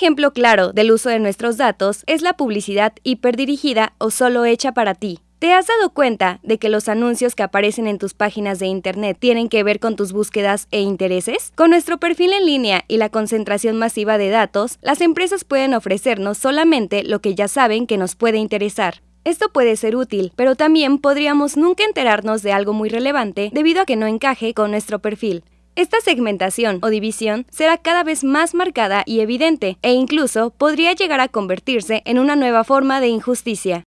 ejemplo claro del uso de nuestros datos es la publicidad hiperdirigida o solo hecha para ti. ¿Te has dado cuenta de que los anuncios que aparecen en tus páginas de Internet tienen que ver con tus búsquedas e intereses? Con nuestro perfil en línea y la concentración masiva de datos, las empresas pueden ofrecernos solamente lo que ya saben que nos puede interesar. Esto puede ser útil, pero también podríamos nunca enterarnos de algo muy relevante debido a que no encaje con nuestro perfil. Esta segmentación o división será cada vez más marcada y evidente, e incluso podría llegar a convertirse en una nueva forma de injusticia.